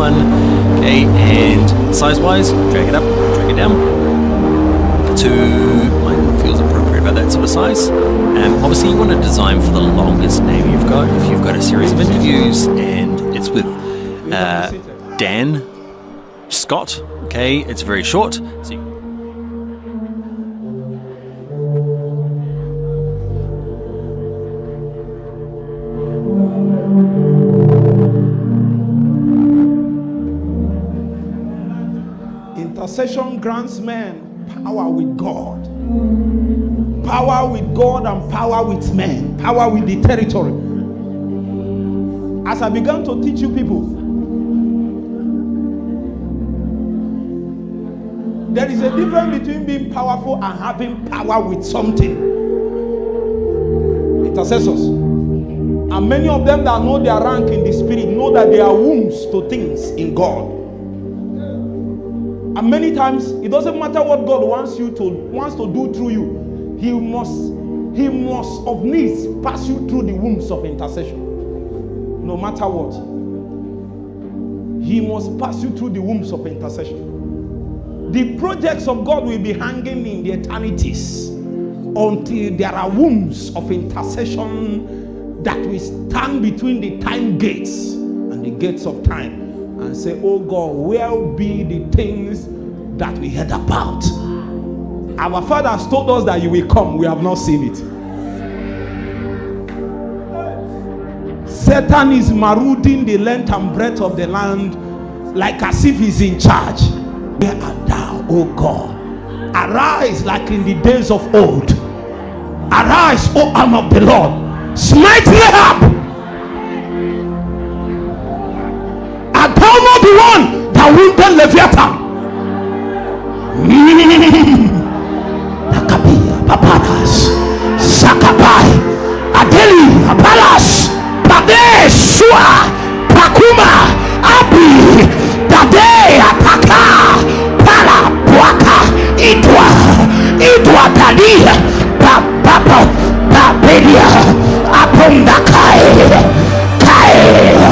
one. Okay, and size-wise, drag it up, drag it down to mine feels appropriate about that sort of size. Um, obviously, you want to design for the longest name you've got. If you've got a series of interviews and it's with uh, Dan Scott, okay, it's very short. So Intercession grants men power with God. Power with God and power with men. Power with the territory. As I began to teach you people, there is a difference between being powerful and having power with something. Intercessors. And many of them that know their rank in the spirit know that they are wombs to things in God. And many times it doesn't matter what God wants you to wants to do through you. He must he must of needs pass you through the wombs of intercession. No matter what. He must pass you through the wombs of intercession. The projects of God will be hanging in the eternities until there are wombs of intercession that will stand between the time gates and the gates of time and say, Oh God, where be the things that we heard about? Our Father has told us that you will come, we have not seen it. Satan is marauding the length and breadth of the land like as if he's in charge. Where art thou, O God? Arise like in the days of old. Arise, O arm of the Lord. Smite Rahab. One that wounded Leviathan? Hmm. Nakabia, Paparas, Sakapai, Adeli, Palas, Pade, Shua, Pakuma, Abi, Dade, Apaka, Pala, Puaka, Idwa, Idwa Dadi, Papa, Papedia, Apunda Kai, Kai,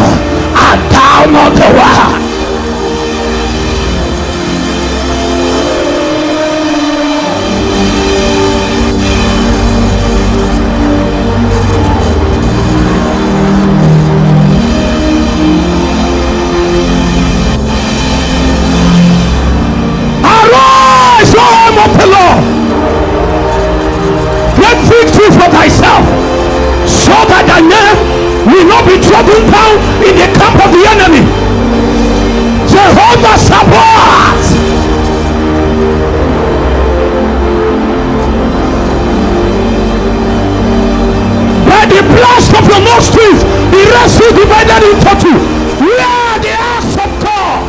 be divided into two. We are the acts of God.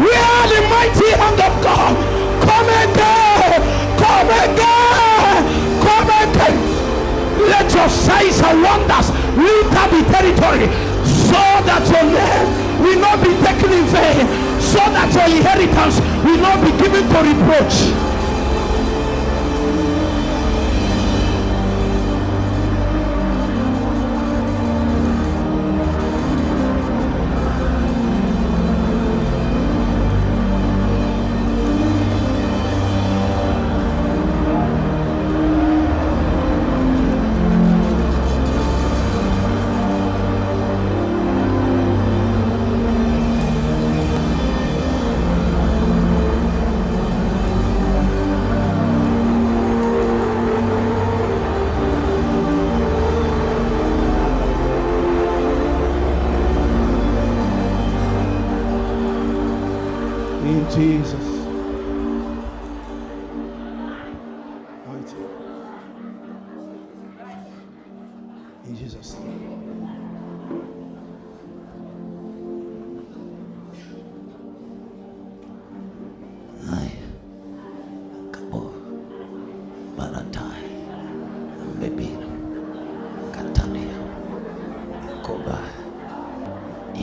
We are the mighty hand of God. Come again. Come again. Come again. Let your signs and wonders lift up the territory so that your name will not be taken in vain, so that your inheritance will not be given to reproach.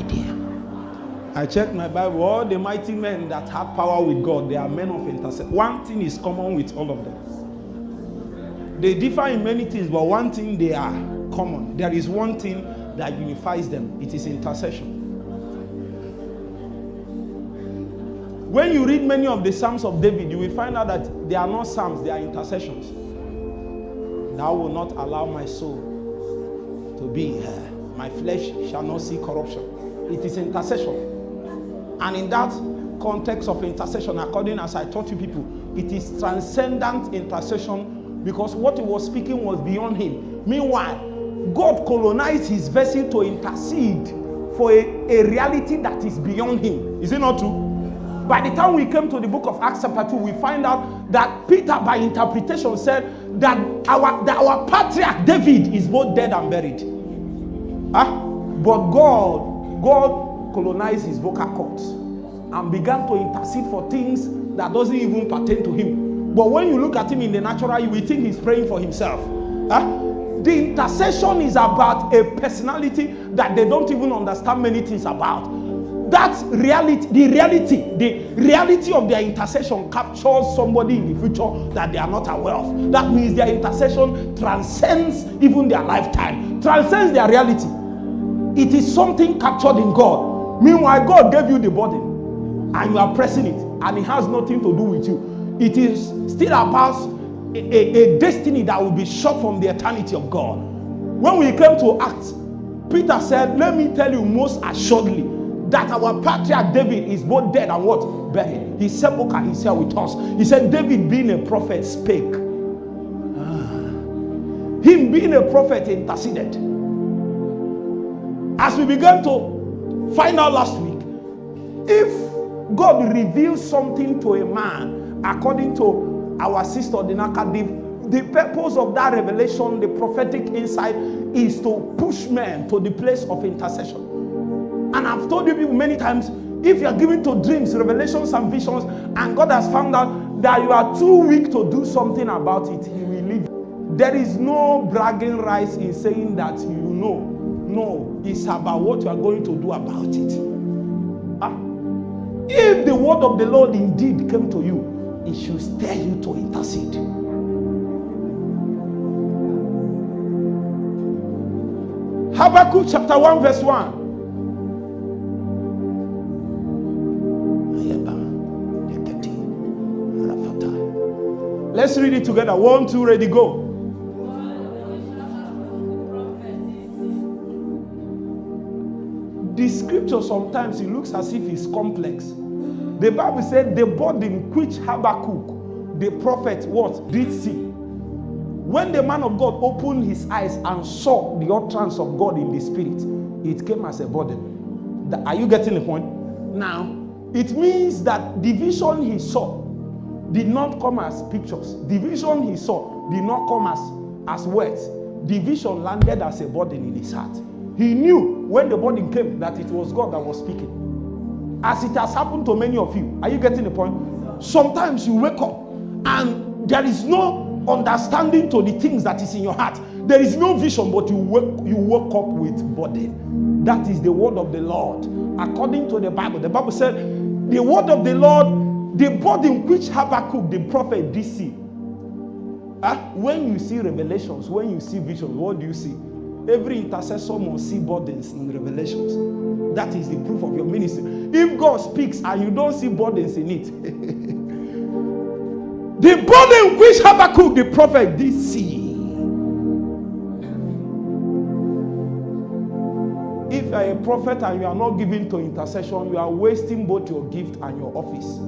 Idia. I checked my Bible. All the mighty men that have power with God, they are men of intercession. One thing is common with all of them. They differ in many things, but one thing they are common. There is one thing that unifies them. It is intercession. When you read many of the Psalms of David, you will find out that they are not Psalms, they are intercessions. Thou will not allow my soul to be here. My flesh shall not see corruption. It is intercession. And in that context of intercession, according as I taught you people, it is transcendent intercession because what he was speaking was beyond him. Meanwhile, God colonized his vessel to intercede for a, a reality that is beyond him. Is it not true? By the time we came to the book of Acts chapter 2, we find out that Peter, by interpretation, said that our, that our patriarch David is both dead and buried. Huh? But God, God colonized his vocal cords and began to intercede for things that doesn't even pertain to him. But when you look at him in the natural, you will think he's praying for himself. Huh? The intercession is about a personality that they don't even understand many things about. That reality, the reality, the reality of their intercession captures somebody in the future that they are not aware of. That means their intercession transcends even their lifetime, transcends their reality. It is something captured in God. Meanwhile, God gave you the burden and you are pressing it, and it has nothing to do with you. It is still about a, a, a destiny that will be shot from the eternity of God. When we came to Acts, Peter said, Let me tell you most assuredly that our patriarch David is both dead and what? Buried. His sepulchre is here with us. He said, David being a prophet spake. Ah. Him being a prophet interceded. As we began to find out last week, if God reveals something to a man according to our sister Dinaka, the, the purpose of that revelation, the prophetic insight, is to push men to the place of intercession. And I've told you people many times if you are given to dreams, revelations, and visions, and God has found out that you are too weak to do something about it, He will leave. There is no bragging rights in saying that you know. No, it's about what you are going to do about it. Ah. If the word of the Lord indeed came to you, it should stir you to intercede. Habakkuk chapter 1, verse 1. Let's read it together. One, two, ready, go. The scripture sometimes it looks as if it's complex. The Bible said the burden which Habakkuk, the prophet, what did see. When the man of God opened his eyes and saw the utterance of God in the spirit, it came as a burden. Are you getting the point? Now, it means that the vision he saw did not come as pictures. The vision he saw did not come as, as words. The vision landed as a burden in his heart. He knew when the burden came that it was God that was speaking. As it has happened to many of you. Are you getting the point? Sometimes you wake up and there is no understanding to the things that is in your heart. There is no vision, but you wake, you woke up with burden. That is the word of the Lord. According to the Bible, the Bible said, the word of the Lord, the burden which Habakkuk, the prophet, did see. Uh, when you see revelations, when you see visions, what do you see? Every intercessor must see burdens in revelations. That is the proof of your ministry. If God speaks and you don't see burdens in it, the burden which Habakkuk the prophet did see. If you are a prophet and you are not giving to intercession, you are wasting both your gift and your office.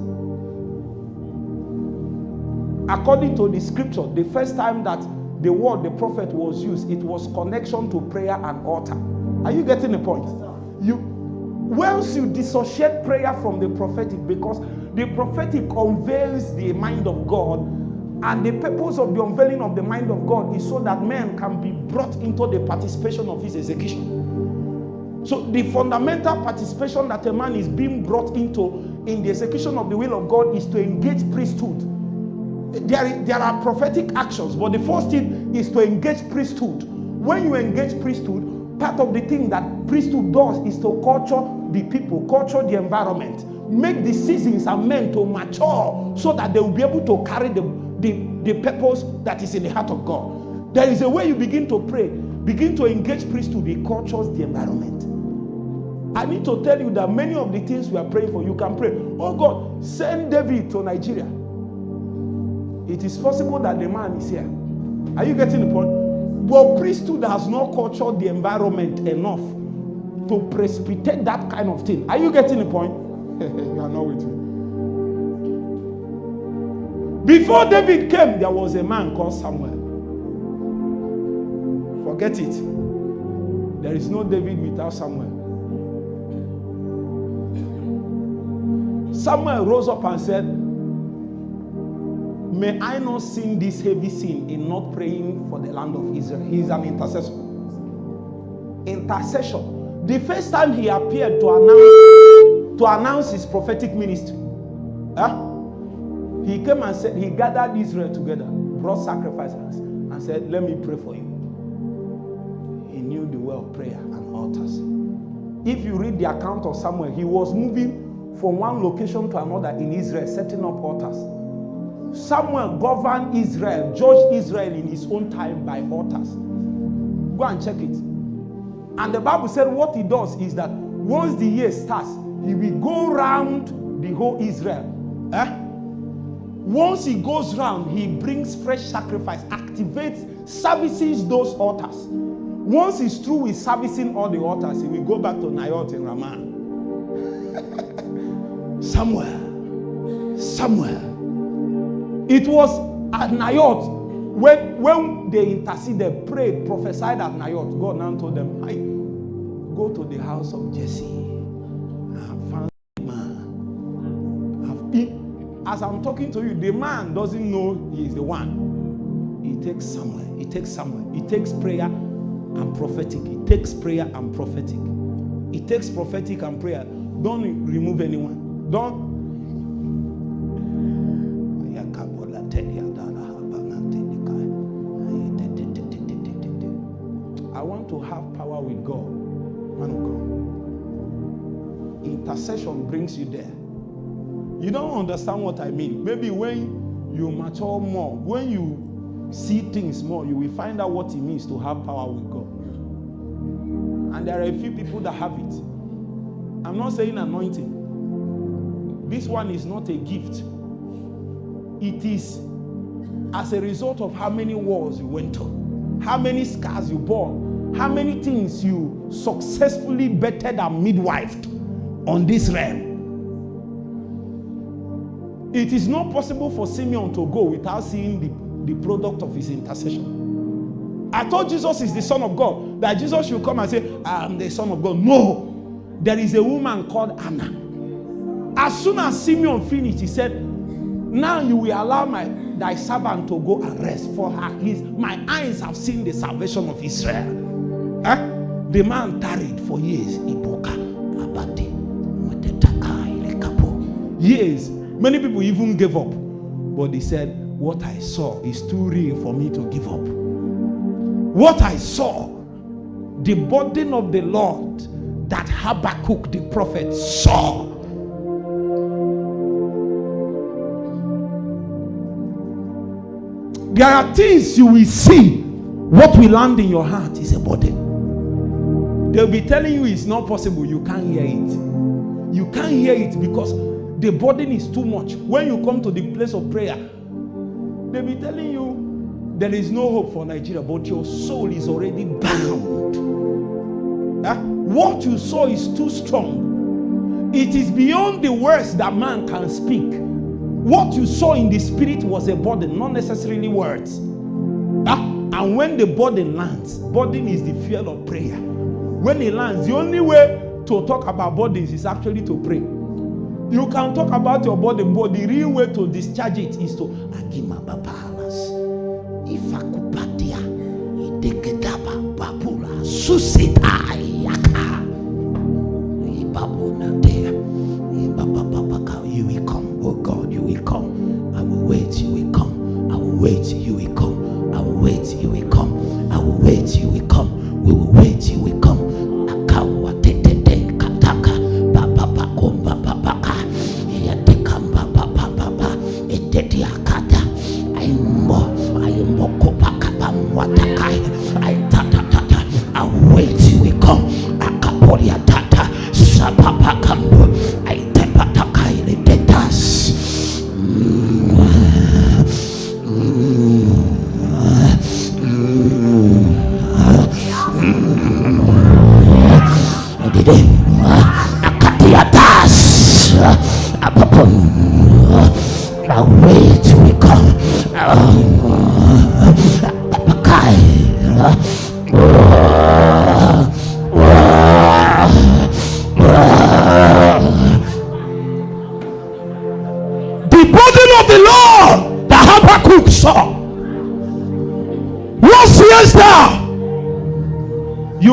According to the scripture, the first time that the word the prophet was used, it was connection to prayer and altar. Are you getting the point? You once you dissociate prayer from the prophetic, because the prophetic unveils the mind of God, and the purpose of the unveiling of the mind of God is so that man can be brought into the participation of his execution. So the fundamental participation that a man is being brought into in the execution of the will of God is to engage priesthood there, there are prophetic actions, but the first thing is to engage priesthood. When you engage priesthood, part of the thing that priesthood does is to culture the people, culture the environment, make the seasons and men to mature so that they will be able to carry the, the, the purpose that is in the heart of God. There is a way you begin to pray, begin to engage priesthood, it cultures the environment. I need to tell you that many of the things we are praying for, you can pray. Oh God, send David to Nigeria. It is possible that the man is here. Are you getting the point? But priesthood has not cultured the environment enough to precipitate that kind of thing. Are you getting the point? you are not with me. Before David came, there was a man called Samuel. Forget it. There is no David without Samuel. Samuel rose up and said, May I not sin this heavy sin in not praying for the land of Israel. He is an intercessor. Intercession. The first time he appeared to announce to announce his prophetic ministry, he came and said he gathered Israel together, brought sacrifices, and said, "Let me pray for you." He knew the way of prayer and altars. If you read the account of Samuel, he was moving from one location to another in Israel, setting up altars. Samuel governed Israel, judged Israel in his own time by altars. Go and check it. And the Bible said what he does is that once the year starts, he will go round the whole Israel. Eh? Once he goes round, he brings fresh sacrifice, activates, services those altars. Once he's through with servicing all the altars, he will go back to Naioth in Ramah. Somewhere, somewhere. It was at Naioth when, when they interceded, prayed, prophesied at Naioth. God now told them, I go to the house of Jesse. I found man. As I'm talking to you, the man doesn't know he is the one. He takes somewhere. He takes somewhere. He takes prayer and prophetic. He takes prayer and prophetic. He takes prophetic and prayer. Don't remove anyone. Don't Intercession brings you there. You don't understand what I mean. Maybe when you mature more, when you see things more, you will find out what it means to have power with God. And there are a few people that have it. I'm not saying anointing. This one is not a gift. It is as a result of how many wars you went through, how many scars you bore, how many things you successfully bettered and midwifed on this realm. It is not possible for Simeon to go without seeing the, the product of his intercession. I thought Jesus is the Son of God, that Jesus should come and say, I am the Son of God. No, there is a woman called Anna. As soon as Simeon finished, he said, Now you will allow my thy servant to go and rest for her. His, my eyes have seen the salvation of Israel. Huh? The man tarried for years. Years. Many people even gave up. But they said, What I saw is too real for me to give up. What I saw, the burden of the Lord that Habakkuk the prophet saw. There are things you will see. What will land in your heart is a burden. They'll be telling you it's not possible. You can't hear it. You can't hear it because the burden is too much. When you come to the place of prayer, they'll be telling you there is no hope for Nigeria, but your soul is already bound. Huh? What you saw is too strong. It is beyond the words that man can speak. What you saw in the spirit was a burden, not necessarily words. Huh? And when the burden lands, burden is the fuel of prayer. When it lands, the only way to talk about burdens is actually to pray. You can talk about your burden, but the real way to discharge it is to agima babalas, ifakupatia, ideketaba babula,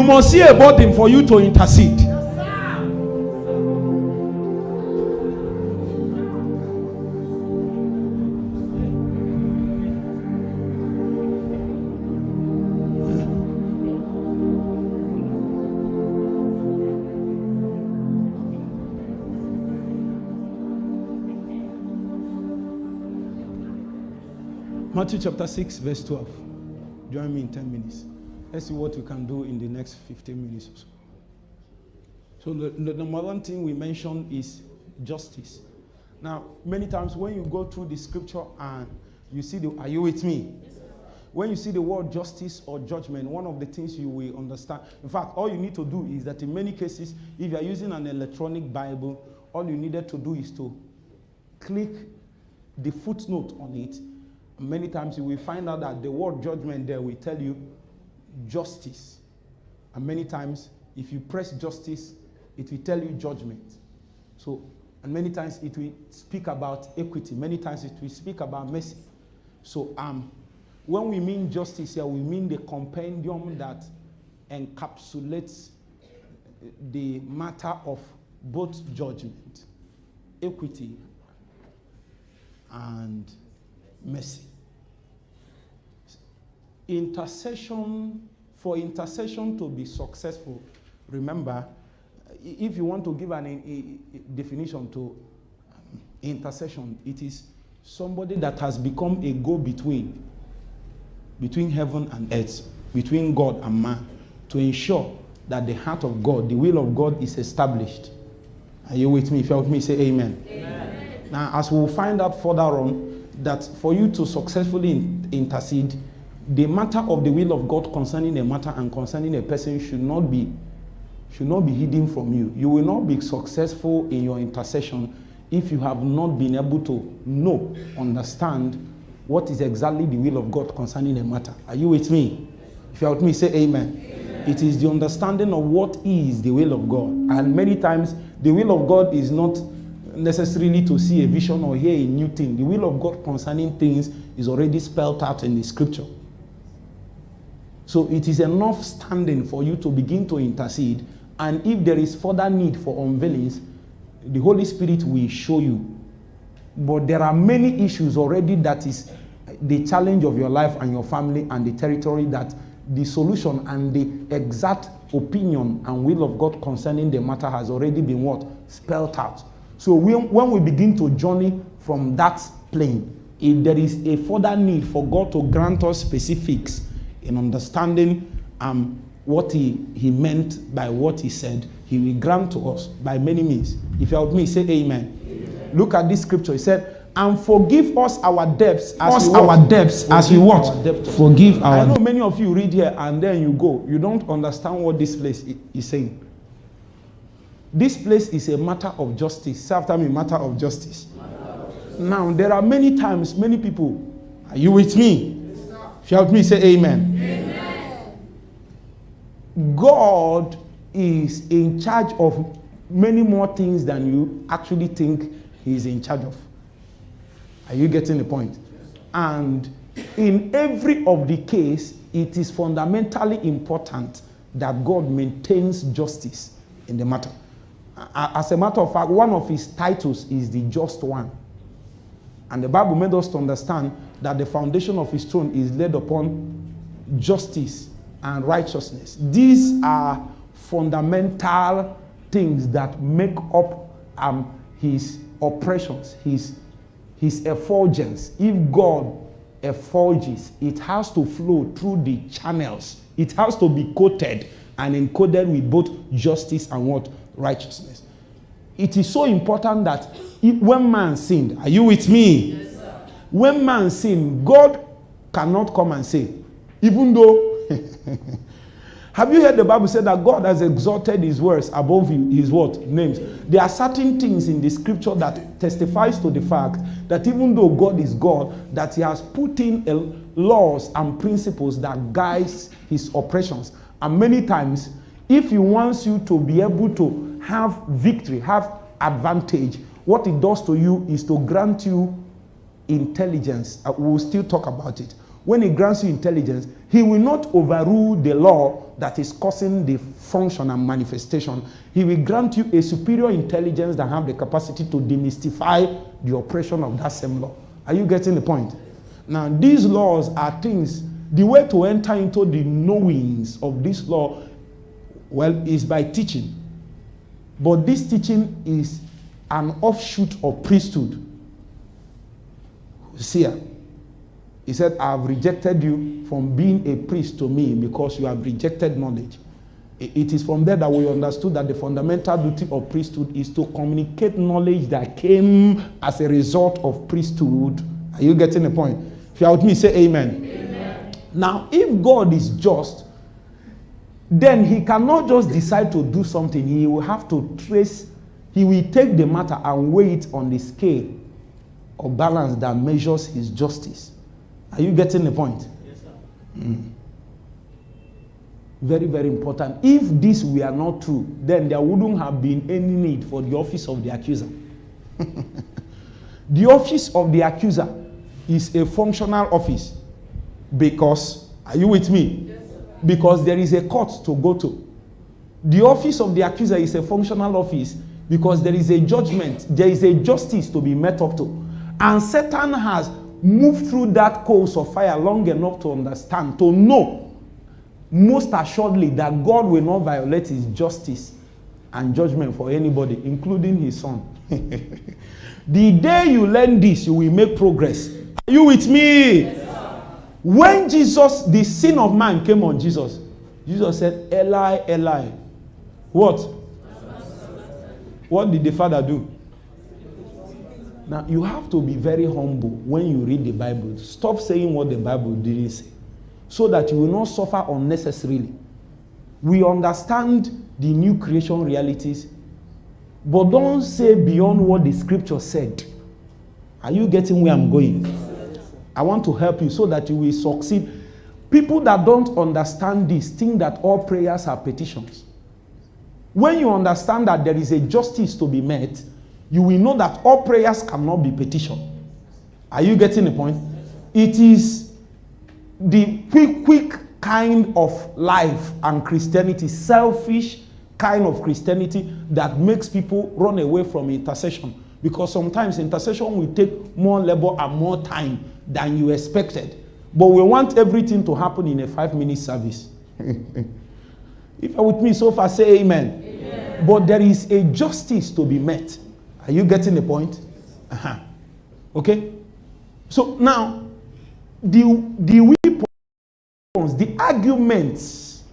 must see a burden for you to intercede. Matthew chapter 6, verse 12. Join me in 10 minutes. Let's see what we can do in the next 15 minutes or so. So, the, the number one thing we mentioned is justice. Now, many times when you go through the scripture and you see the, are you with me? When you see the word justice or judgment, one of the things you will understand, in fact, all you need to do is that in many cases, if you are using an electronic Bible, all you needed to do is to click the footnote on it. Many times you will find out that the word judgment there will tell you justice. And many times, if you press justice, it will tell you judgment. So, and many times it will speak about equity. Many times it will speak about mercy. So, um, when we mean justice here, we mean the compendium that encapsulates the matter of both judgment, equity, and mercy. Intercession, for intercession to be successful, remember, if you want to give an a, a definition to um, intercession, it is somebody that has become a go between between heaven and earth, between God and man, to ensure that the heart of God, the will of God is established. Are you with me? If you're with me, say amen. amen. Now, as we'll find out further on, that for you to successfully intercede, the matter of the will of God concerning a matter and concerning a person should not be should not be hidden from you. You will not be successful in your intercession if you have not been able to know, understand what is exactly the will of God concerning a matter. Are you with me? If you're with me, say amen. amen. It is the understanding of what is the will of God. And many times, the will of God is not necessarily to see a vision or hear a new thing. The will of God concerning things is already spelled out in the scripture. So it is enough standing for you to begin to intercede. And if there is further need for unveilings, the Holy Spirit will show you. But there are many issues already that is the challenge of your life and your family and the territory that the solution and the exact opinion and will of God concerning the matter has already been what? Spelled out. So when, when we begin to journey from that plane, if there is a further need for God to grant us specifics in understanding um, what he, he meant by what he said, he will grant to us by many means. If you help me, say amen. amen. Look at this scripture. He said, and forgive us our debts as we our debts as we what forgive our i know many of you read here and then you go you don't understand what this place is saying this place is a matter of justice say after me matter of justice, matter of justice. now there are many times many people are you with me help me say amen. amen god is in charge of many more things than you actually think he is in charge of are you getting the point? And in every of the case, it is fundamentally important that God maintains justice in the matter. As a matter of fact, one of his titles is the just one. And the Bible made us to understand that the foundation of his throne is laid upon justice and righteousness. These are fundamental things that make up um, his oppressions, his his effulgence, if God effulges, it has to flow through the channels. It has to be coated and encoded with both justice and what? Righteousness. It is so important that if, when man sinned, are you with me? Yes, when man sin, God cannot come and say, even though Have you heard the Bible say that God has exalted his words above his what? Names. There are certain things in the scripture that testifies to the fact that even though God is God, that he has put in laws and principles that guides his operations. And many times, if he wants you to be able to have victory, have advantage, what it does to you is to grant you intelligence. Uh, we'll still talk about it. When he grants you intelligence, he will not overrule the law that is causing the function and manifestation. He will grant you a superior intelligence that have the capacity to demystify the oppression of that same law. Are you getting the point? Now, these laws are things, the way to enter into the knowings of this law, well, is by teaching. But this teaching is an offshoot of priesthood. See, he said, I have rejected you from being a priest to me because you have rejected knowledge. It is from there that we understood that the fundamental duty of priesthood is to communicate knowledge that came as a result of priesthood. Are you getting the point? If you are with me, say amen. amen. Now, if God is just, then he cannot just decide to do something. He will have to trace, he will take the matter and weigh it on the scale of balance that measures his justice. Are you getting the point? Yes, sir. Mm. Very, very important. If this were not true, then there wouldn't have been any need for the office of the accuser. the office of the accuser is a functional office because, are you with me? Yes, because there is a court to go to. The office of the accuser is a functional office because there is a judgment, there is a justice to be met up to. And Satan has moved through that course of fire long enough to understand, to know most assuredly that God will not violate his justice and judgment for anybody, including his son. the day you learn this, you will make progress. Are you with me? Yes, when Jesus, the sin of man came on Jesus, Jesus said, Eli, Eli. What? What did the father do? Now, you have to be very humble when you read the Bible. Stop saying what the Bible didn't say so that you will not suffer unnecessarily. We understand the new creation realities, but don't say beyond what the scripture said. Are you getting where I'm going? I want to help you so that you will succeed. People that don't understand this think that all prayers are petitions. When you understand that there is a justice to be met, you will know that all prayers cannot be petition. Are you getting the point? It is the quick, quick kind of life and Christianity, selfish kind of Christianity that makes people run away from intercession. Because sometimes intercession will take more labor and more time than you expected. But we want everything to happen in a five minute service. if you're with me so far, say amen. amen. But there is a justice to be met. Are you getting the point? Uh-huh. Okay? So now, the, the weapons, the arguments,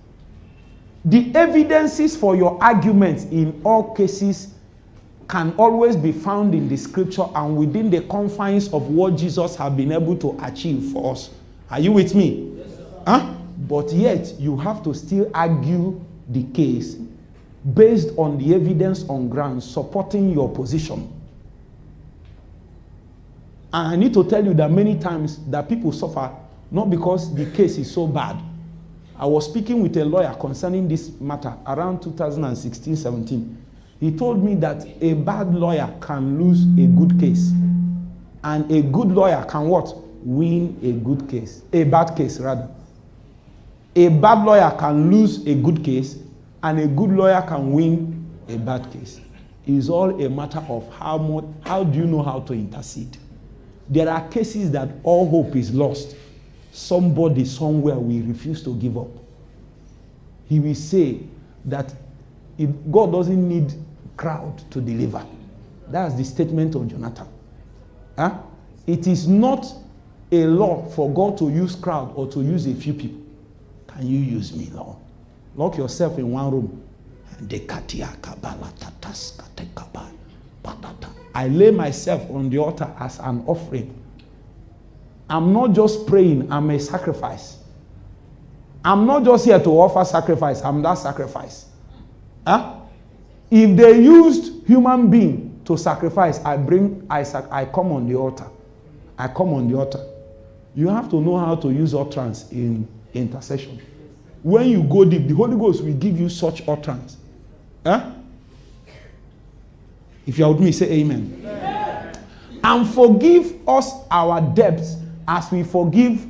the evidences for your arguments in all cases can always be found in the scripture and within the confines of what Jesus has been able to achieve for us. Are you with me? Yes, huh? But yet, you have to still argue the case based on the evidence on ground supporting your position. And I need to tell you that many times that people suffer not because the case is so bad. I was speaking with a lawyer concerning this matter around 2016-17. He told me that a bad lawyer can lose a good case. And a good lawyer can what? Win a good case. A bad case, rather. A bad lawyer can lose a good case and a good lawyer can win a bad case. It's all a matter of how much, how do you know how to intercede? There are cases that all hope is lost. Somebody somewhere will refuse to give up. He will say that it, God doesn't need crowd to deliver. That's the statement of Jonathan. Huh? It is not a law for God to use crowd or to use a few people. Can you use me, Lord? Lock yourself in one room. I lay myself on the altar as an offering. I'm not just praying, I'm a sacrifice. I'm not just here to offer sacrifice, I'm that sacrifice. Huh? If they used human being to sacrifice, I bring, I, I come on the altar. I come on the altar. You have to know how to use utterance in intercession. When you go deep, the Holy Ghost will give you such utterance. Huh? If you are with me, say amen. amen. And forgive us our debts as we forgive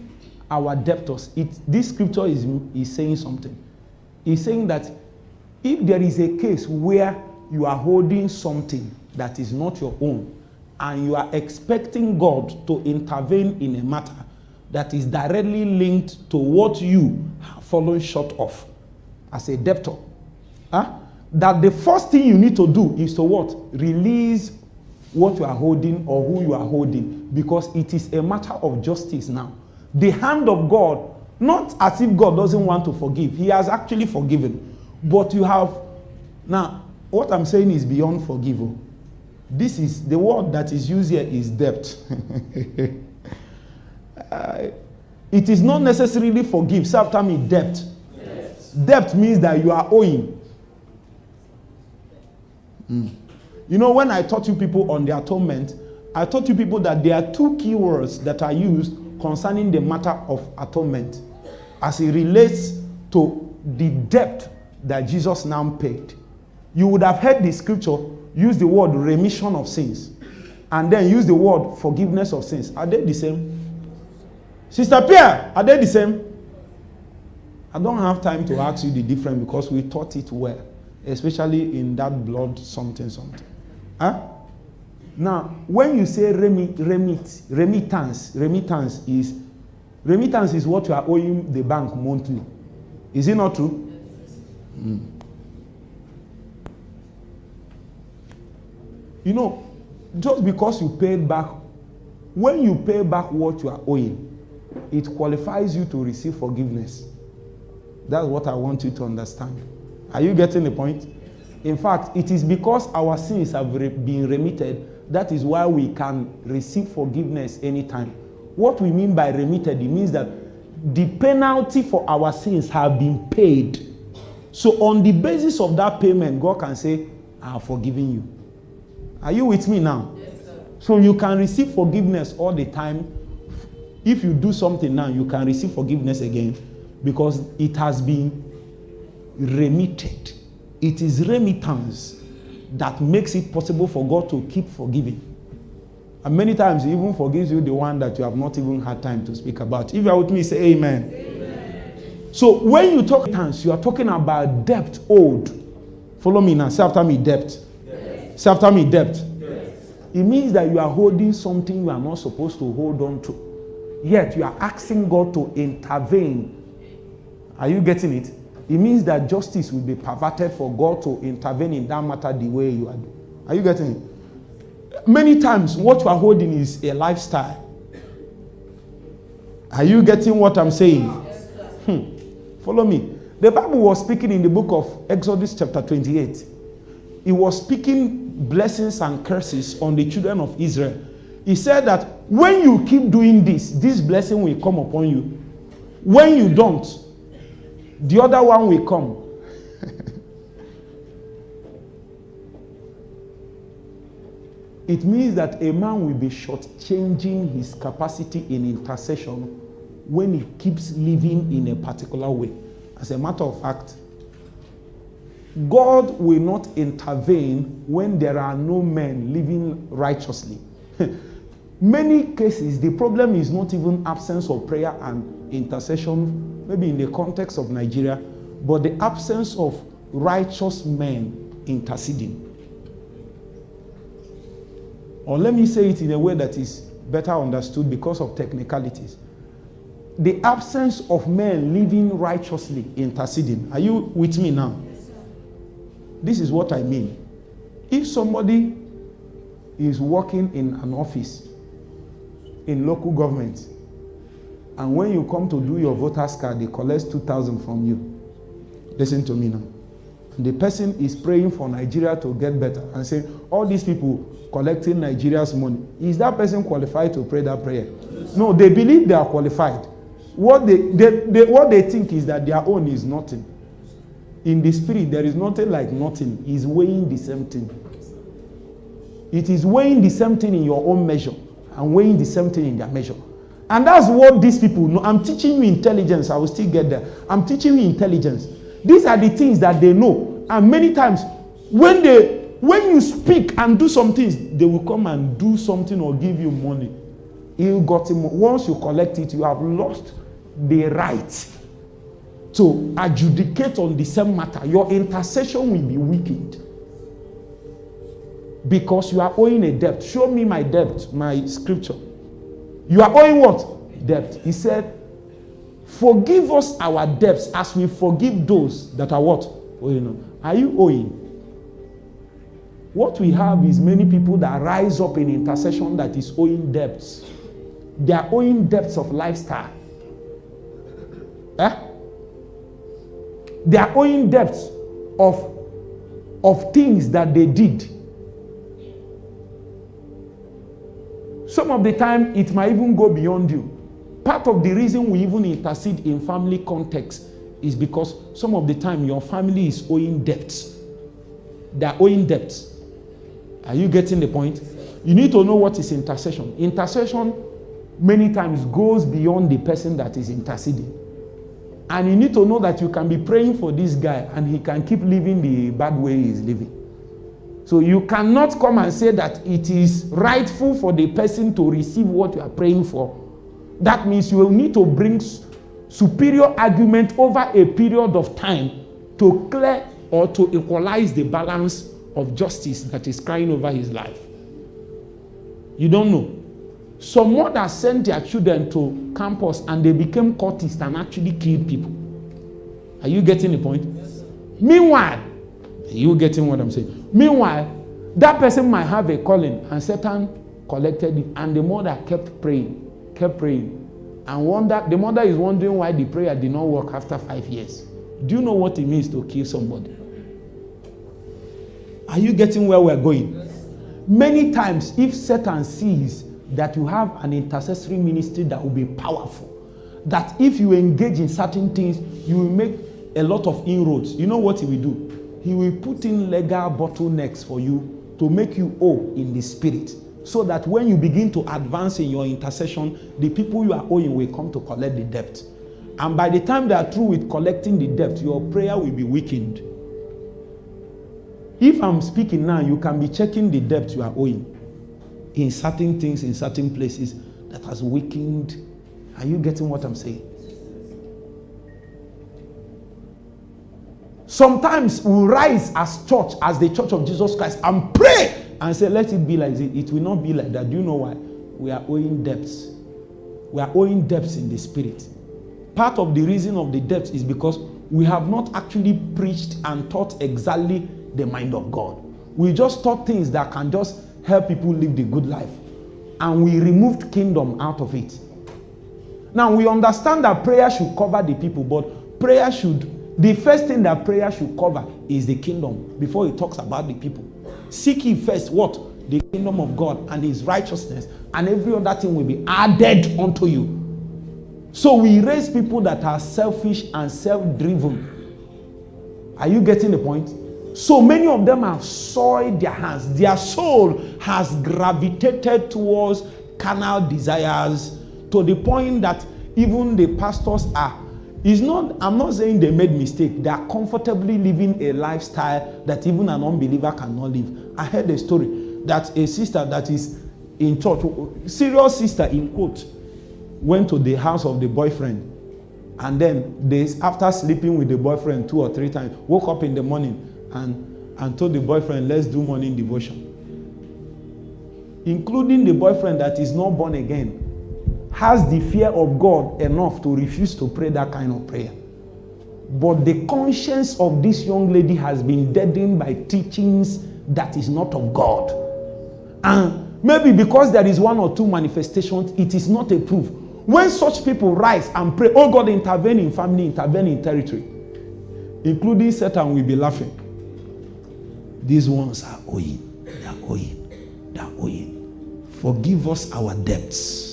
our debtors. It, this scripture is, is saying something. It's saying that if there is a case where you are holding something that is not your own and you are expecting God to intervene in a matter that is directly linked to what you have fallen short of as a debtor, huh? that the first thing you need to do is to what? Release what you are holding or who you are holding because it is a matter of justice now. The hand of God, not as if God doesn't want to forgive, He has actually forgiven. But you have, now, what I'm saying is beyond forgive. This is, the word that is used here is debt. uh, it is not necessarily forgive. Say after me, debt. Yes. Debt means that you are owing. Mm. You know, when I taught you people on the atonement, I taught you people that there are two key words that are used concerning the matter of atonement as it relates to the debt that Jesus now paid. You would have heard the scripture use the word remission of sins and then use the word forgiveness of sins. Are they the same? Sister Pierre, are they the same? I don't have time to ask you the difference because we taught it well, especially in that blood something something. Huh? Now, when you say remit, remit, remittance, remittance is remittance is what you are owing the bank monthly. Is it not true? Mm. You know, just because you paid back, when you pay back what you are owing, it qualifies you to receive forgiveness. That's what I want you to understand. Are you getting the point? In fact, it is because our sins have been remitted that is why we can receive forgiveness anytime. What we mean by remitted, it means that the penalty for our sins have been paid. So, on the basis of that payment, God can say, I have forgiven you. Are you with me now? Yes, so, you can receive forgiveness all the time. If you do something now, you can receive forgiveness again because it has been remitted. It is remittance that makes it possible for God to keep forgiving. And many times, He even forgives you the one that you have not even had time to speak about. If you are with me, say amen. amen. So, when you talk tongues, you are talking about debt owed. Follow me now. Say after me, debt. Yes. Say after me, debt. Yes. It means that you are holding something you are not supposed to hold on to. Yet, you are asking God to intervene. Are you getting it? it means that justice will be perverted for God to intervene in that matter the way you are doing. Are you getting it? Many times, what you are holding is a lifestyle. Are you getting what I'm saying? Hmm. Follow me. The Bible was speaking in the book of Exodus, chapter 28. It was speaking blessings and curses on the children of Israel. He said that when you keep doing this, this blessing will come upon you. When you don't, the other one will come. it means that a man will be shortchanging his capacity in intercession when he keeps living in a particular way. As a matter of fact, God will not intervene when there are no men living righteously. Many cases, the problem is not even absence of prayer and intercession maybe in the context of Nigeria, but the absence of righteous men interceding. Or let me say it in a way that is better understood because of technicalities. The absence of men living righteously interceding. Are you with me now? This is what I mean. If somebody is working in an office in local government and when you come to do your voter's card, they collect 2,000 from you. Listen to me now. The person is praying for Nigeria to get better and saying, all these people collecting Nigeria's money, is that person qualified to pray that prayer? Yes. No, they believe they are qualified. what they, they, they what they think is that their own is nothing. In the spirit, there is nothing like nothing. He's weighing the same thing. It is weighing the same thing in your own measure and weighing the same thing in their measure. And that's what these people know. I'm teaching you intelligence. I will still get there. I'm teaching you intelligence. These are the things that they know. And many times, when they when you speak and do some things, they will come and do something or give you money. You got him. Once you collect it, you have lost the right to adjudicate on the same matter. Your intercession will be weakened because you are owing a debt. Show me my debt, my scripture. You are owing what? Debt. He said, Forgive us our debts as we forgive those that are what? Owing. Are you owing? What we have is many people that rise up in intercession that is owing debts. They are owing debts of lifestyle. Eh? They are owing debts of, of things that they did. Some of the time, it might even go beyond you. Part of the reason we even intercede in family context is because some of the time your family is owing debts. They are owing debts. Are you getting the point? You need to know what is intercession. Intercession many times goes beyond the person that is interceding. And you need to know that you can be praying for this guy and he can keep living the bad way he is living. So you cannot come and say that it is rightful for the person to receive what you are praying for. That means you will need to bring superior argument over a period of time to clear or to equalize the balance of justice that is crying over his life. You don't know. Some mothers sent their children to campus and they became cultists and actually killed people. Are you getting the point? Yes, Meanwhile, you getting what I'm saying? Meanwhile, that person might have a calling and Satan collected it and the mother kept praying, kept praying. And wonder, the mother is wondering why the prayer did not work after five years. Do you know what it means to kill somebody? Are you getting where we're going? Many times, if Satan sees that you have an intercessory ministry that will be powerful, that if you engage in certain things, you will make a lot of inroads. You know what he will do? He will put in legal bottlenecks for you to make you owe in the spirit. So that when you begin to advance in your intercession, the people you are owing will come to collect the debt. And by the time they are through with collecting the debt, your prayer will be weakened. If I'm speaking now, you can be checking the debt you are owing in certain things, in certain places that has weakened. Are you getting what I'm saying? Sometimes we rise as church, as the church of Jesus Christ, and pray and say, Let it be like this. It will not be like that. Do you know why? We are owing debts. We are owing debts in the spirit. Part of the reason of the debts is because we have not actually preached and taught exactly the mind of God. We just taught things that can just help people live the good life. And we removed kingdom out of it. Now we understand that prayer should cover the people, but prayer should, the first thing that prayer should cover is the kingdom before it talks about the people. Seek ye first what? The kingdom of God and his righteousness, and every other thing will be added unto you. So we raise people that are selfish and self driven. Are you getting the point? So many of them have soiled their hands. Their soul has gravitated towards carnal desires to the point that even the pastors are. It's not, I'm not saying they made mistake. They are comfortably living a lifestyle that even an unbeliever cannot live. I heard a story that a sister that is in church, serious sister in quote, went to the house of the boyfriend and then days after sleeping with the boyfriend two or three times, woke up in the morning and, and told the boyfriend, let's do morning devotion. Including the boyfriend that is not born again, has the fear of God enough to refuse to pray that kind of prayer. But the conscience of this young lady has been deadened by teachings that is not of God. And maybe because there is one or two manifestations, it is not a proof. When such people rise and pray, oh God, intervene in family, intervene in territory, including Satan will be laughing. These ones are owing. They are owing. They are owing. Forgive us our debts.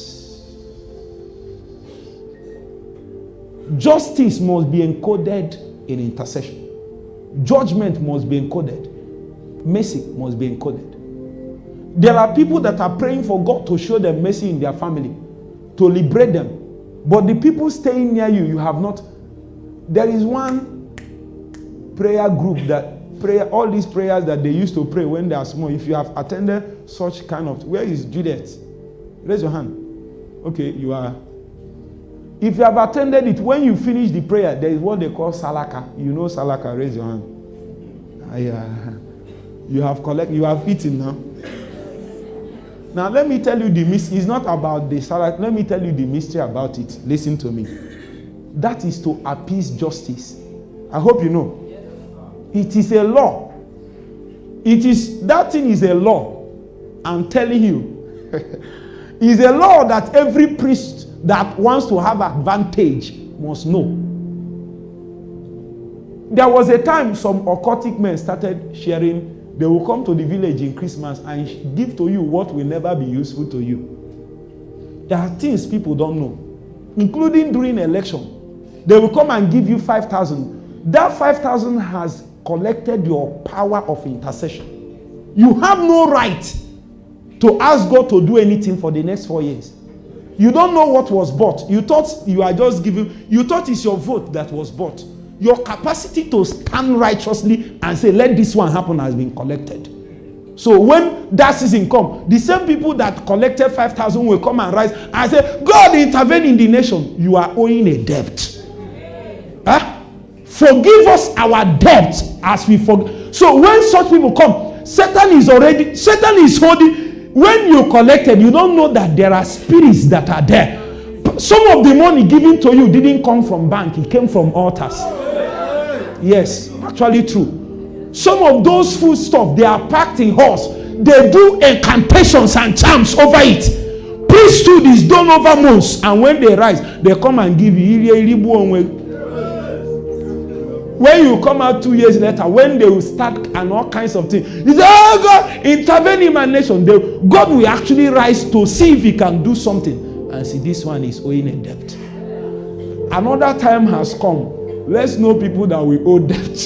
Justice must be encoded in intercession. Judgment must be encoded. Mercy must be encoded. There are people that are praying for God to show them mercy in their family, to liberate them. But the people staying near you, you have not. There is one prayer group that prayer, all these prayers that they used to pray when they are small. If you have attended such kind of, where is Juliet? Raise your hand. Okay, you are. If you have attended it, when you finish the prayer, there is what they call salaka. You know salaka, raise your hand. Ah, yeah. You have collect, you have eaten now. Now let me tell you the mystery. It's not about the salaka. Let me tell you the mystery about it. Listen to me. That is to appease justice. I hope you know. It is a law. It is that thing is a law. I'm telling you. is a law that every priest that wants to have advantage must know. There was a time some occultic men started sharing they will come to the village in Christmas and give to you what will never be useful to you. There are things people don't know, including during election. They will come and give you 5,000. That 5,000 has collected your power of intercession. You have no right to ask God to do anything for the next four years. You don't know what was bought. You thought you are just giving, you thought it's your vote that was bought. Your capacity to stand righteously and say, let this one happen has been collected. So when that season come, the same people that collected 5,000 will come and rise and say, God intervene in the nation. You are owing a debt. Huh? Forgive us our debt as we forgive. So when such people come, Satan is already, Satan is holding. When you collected, you don't know that there are spirits that are there. Some of the money given to you didn't come from bank, it came from altars. Yes, actually true. Some of those food stuff they are packed in horse. They do incantations and charms over it. Priesthood is done over months, and when they rise, they come and give you. When you come out two years later, when they will start and all kinds of things, you say, Oh God, intervene in my nation. They, God will actually rise to see if he can do something. And see, this one is owing a debt. Another time has come Let's know people that we owe debt.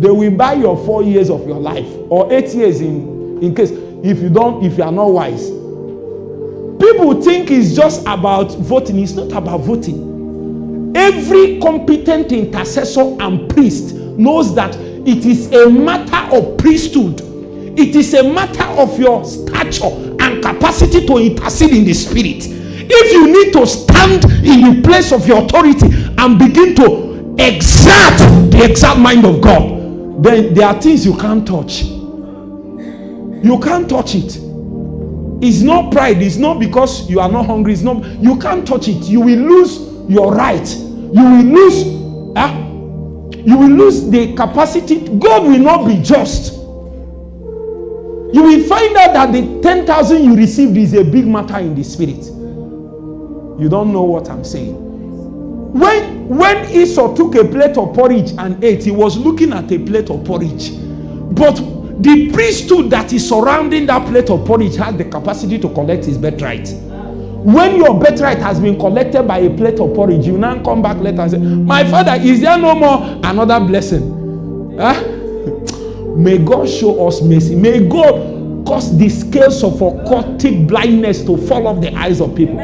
They will buy your four years of your life or eight years in, in case if you don't, if you are not wise. People think it's just about voting. It's not about voting. Every competent intercessor and priest knows that it is a matter of priesthood. It is a matter of your stature and capacity to intercede in the spirit. If you need to stand in the place of your authority and begin to exact the exact mind of God, then there are things you can't touch. You can't touch it. It's not pride. It's not because you are not hungry. It's not. You can't touch it. You will lose your right. You will lose. Uh, you will lose the capacity. God will not be just. You will find out that the 10,000 you received is a big matter in the spirit. You don't know what I'm saying. When when Esau took a plate of porridge and ate, he was looking at a plate of porridge. But the priesthood that is surrounding that plate of porridge had the capacity to collect his birthright. When your birthright has been collected by a plate of porridge, you now come back later and say, My father, is there no more another blessing? Huh? May God show us mercy. May God cause the scales of occultic blindness to fall off the eyes of people.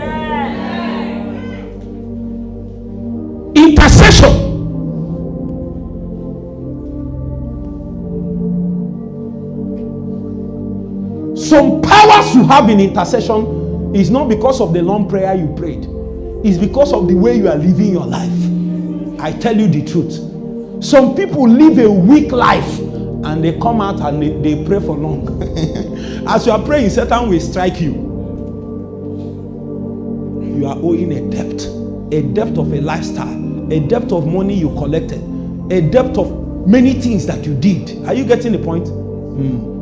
intercession. Some powers you have in intercession is not because of the long prayer you prayed, it's because of the way you are living your life. I tell you the truth. Some people live a weak life and they come out and they, they pray for long. As you are praying, Satan will strike you. You are owing a debt, a debt of a lifestyle a debt of money you collected, a debt of many things that you did. Are you getting the point? Mm.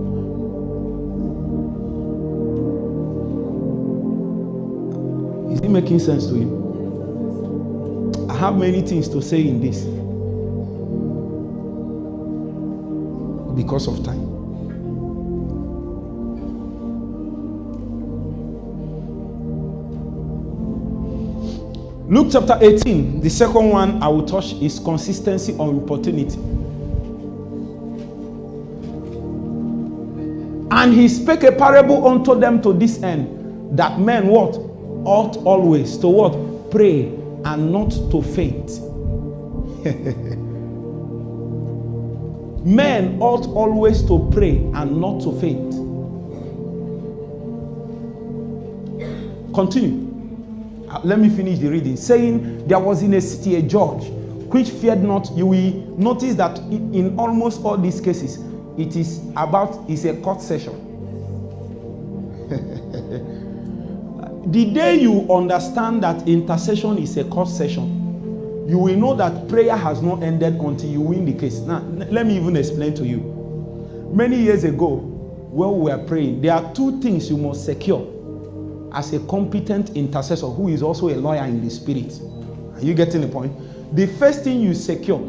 It making sense to you? I have many things to say in this because of time. Luke chapter 18, the second one I will touch is consistency or opportunity. And he spake a parable unto them to this end, that men what? Ought always to what? Pray and not to faint. men ought always to pray and not to faint. Continue. Uh, let me finish the reading. Saying, There was in a city a judge which feared not. You will notice that in, almost all these cases, it is about is a court session. The day you understand that intercession is a court session, you will know that prayer has not ended until you win the case. Now, let me even explain to you. Many years ago, when we were praying, there are two things you must secure as a competent intercessor who is also a lawyer in the spirit. Are you getting the point? The first thing you secure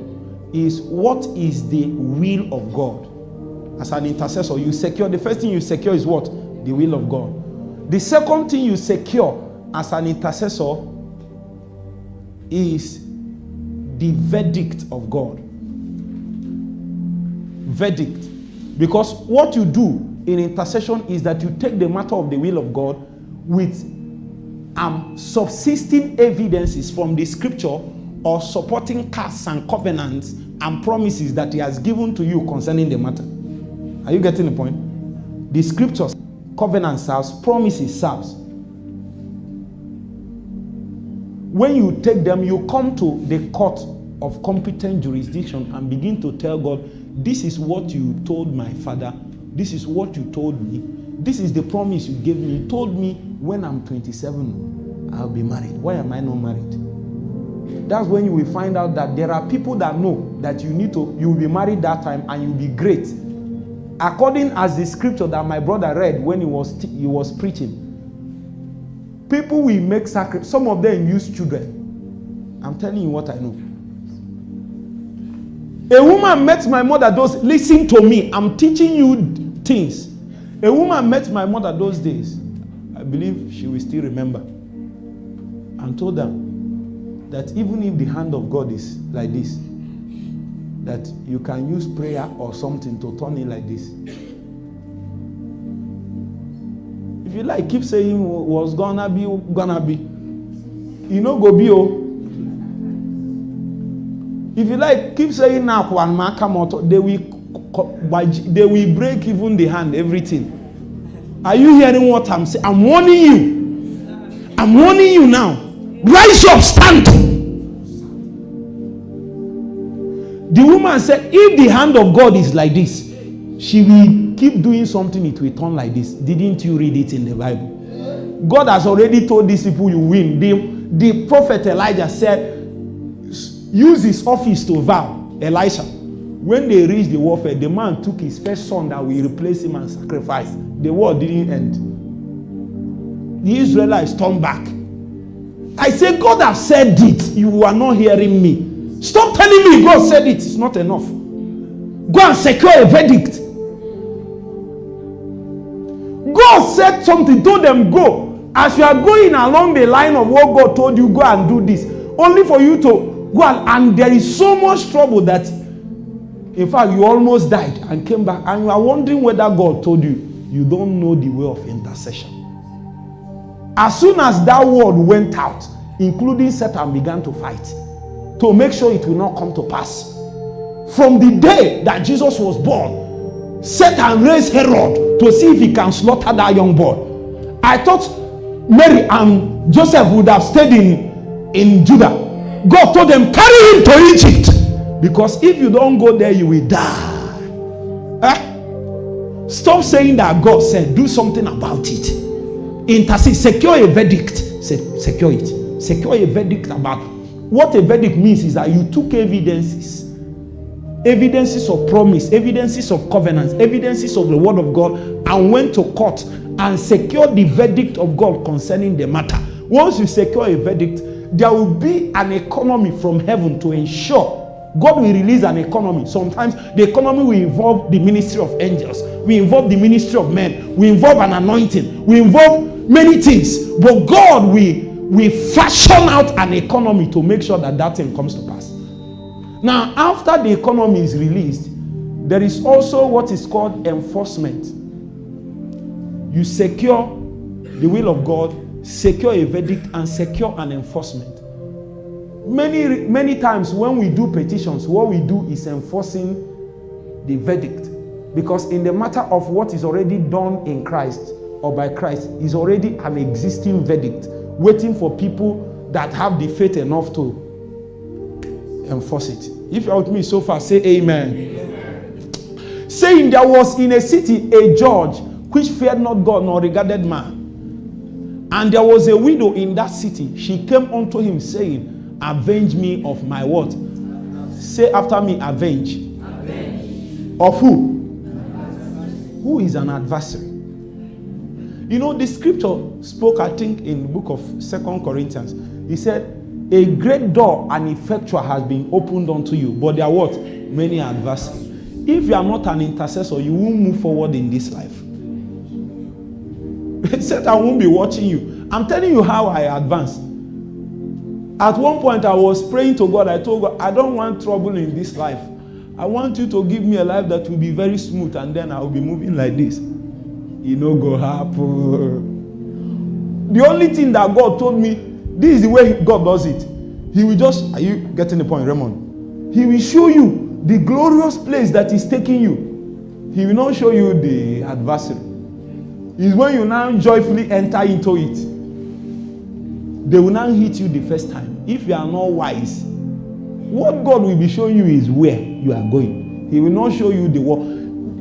is what is the will of God. As an intercessor, you secure the first thing you secure is what? The will of God. The second thing you secure as an intercessor is the verdict of God. Verdict. Because what you do in intercession is that you take the matter of the will of God with um, subsisting evidences from the scripture or supporting casts and covenants and promises that he has given to you concerning the matter. Are you getting the point? The scriptures, covenant serves, promises serves. When you take them, you come to the court of competent jurisdiction and begin to tell God, This is what you told my father, this is what you told me, this is the promise you gave me. You told me when I'm 27, I'll be married. Why am I not married? That's when you will find out that there are people that know that you need to, you will be married that time and you'll be great. According as the scripture that my brother read when he was he was preaching, people will make sacrifice. Some of them use children. I'm telling you what I know. A woman met my mother. Those listen to me. I'm teaching you things. A woman met my mother those days. I believe she will still remember. And told them that even if the hand of God is like this, that you can use prayer or something to turn it like this. If you like, keep saying was gonna be, gonna be. You know, go be oh. If you like, keep saying now, one they will they will break even the hand, everything. Are you hearing what I'm saying? I'm warning you. I'm warning you now. Rise up, stand. The woman said, if the hand of God is like this, she will keep doing something, it will turn like this. Didn't you read it in the Bible? God has already told these people you win. The, the prophet Elijah said, use his office to vow, Elisha. When they reached the warfare, the man took his first son that will replace him and sacrifice. The war didn't end. The Israelites turned back. I say, God has said it. You are not hearing me. Stop telling me God said it. It's not enough. Go and secure a verdict. God said something, told them, go. As you are going along the line of what God told you, go and do this. Only for you to go and, and there is so much trouble that in fact, you almost died and came back, and you are wondering whether God told you. You don't know the way of intercession. As soon as that word went out, including Satan began to fight to make sure it will not come to pass. From the day that Jesus was born, Satan raised Herod to see if he can slaughter that young boy. I thought Mary and Joseph would have stayed in, in Judah. God told them, carry him to Egypt. Because if you don't go there, you will die. Eh? Stop saying that God said, do something about it. Intercede, secure a verdict. Se- secure it. Secure a verdict about what a verdict means is that you took evidences evidences of promise, evidences of covenants, evidences of the word of God, and went to court and secured the verdict of God concerning the matter. Once you secure a verdict, there will be an economy from heaven to ensure God will release an economy. Sometimes the economy will involve the ministry of angels, we involve the ministry of men, we involve an anointing, we involve many things. But God will, we fashion out an economy to make sure that that thing comes to pass. Now, after the economy is released, there is also what is called enforcement. You secure the will of God, secure a verdict, and secure an enforcement. Many, many times when we do petitions, what we do is enforcing the verdict. Because in the matter of what is already done in Christ or by Christ is already an existing verdict waiting for people that have the faith enough to enforce it. If you're with me so far, say amen. amen. Saying there was in a city a judge which feared not God nor regarded man. And there was a widow in that city. She came unto him saying, Avenge me of my what? Say after me, avenge. avenge. Of who? who is an adversary. You know, the scripture spoke, I think, in the book of Second Corinthians. He said, A great door and effectual has been opened unto you, but there are what? Many adversaries. If you are not an intercessor, you won't move forward in this life. Satan won't be watching you. I'm telling you how I advance. At one point, I was praying to God. I told God, I don't want trouble in this life. I want you to give me a life that will be very smooth and then I will be moving like this. You know, go happen. The only thing that God told me, this is the way God does it. He will just, are you getting the point, Raymond? He will show you the glorious place that is taking you. He will not show you the adversary. It's when you now joyfully enter into it. They will now hit you the first time. If you are not wise, what God will be showing you is where you are going. He will not show you the wall.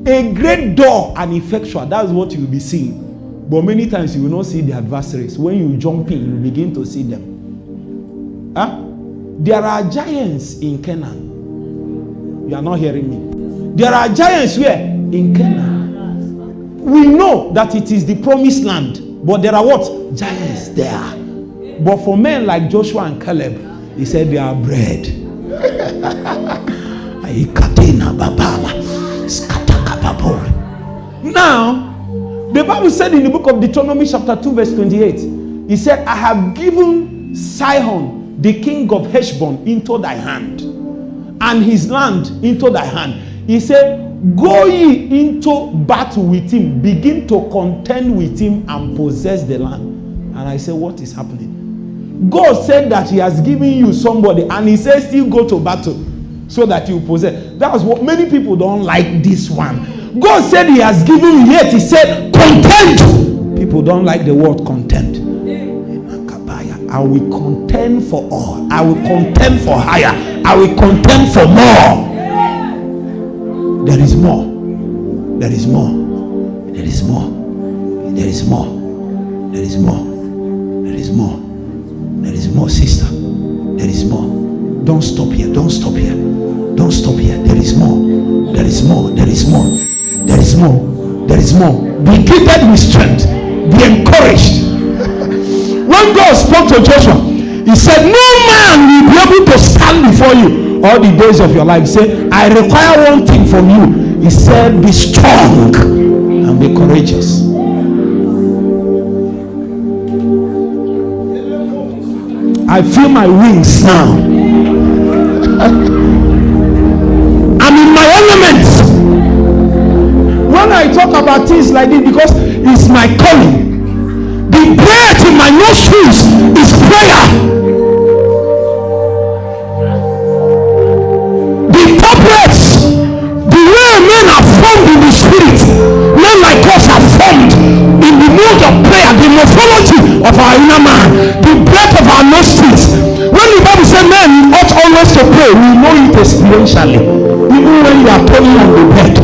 A great door and effectual, that's what you will be seeing. But many times you will not see the adversaries. When you jump in, you begin to see them. Huh? There are giants in Canaan. You are not hearing me. There are giants where? In Canaan. We know that it is the promised land, but there are what? Giants there. But for men like Joshua and Caleb, he said they are bread. Now, the Bible said in the book of Deuteronomy, chapter 2, verse 28, he said, I have given Sihon, the king of Heshbon, into thy hand, and his land into thy hand. He said, Go ye into battle with him, begin to contend with him, and possess the land. And I said, What is happening? God said that He has given you somebody, and He says, still go to battle so that you possess. That's what many people don't like this one. God said He has given yet He said, content. People don't like the word content. I will contend for all. I will contend for higher. I will contend for more. There is more. There is more. There is more. There is more. There is more. There is more. There is more, sister. There is more. Don't stop here. Don't stop here. Don't stop here. There is more. There is more. There is more. More. There is more. Be gifted with strength. Be encouraged. when God spoke to Joshua, he said, No man will be able to stand before you all the days of your life. He said, I require one thing from you. He said, Be strong and be courageous. I feel my wings now. Talk about things like this, because it's my calling. The breath in my nostrils is prayer. The top the way men are formed in the spirit, men like us are formed in the mode of prayer, the morphology of our inner man, the breath of our nostrils. When the Bible says men ought always to pray, we know it experientially. Even when you are turning on the bed.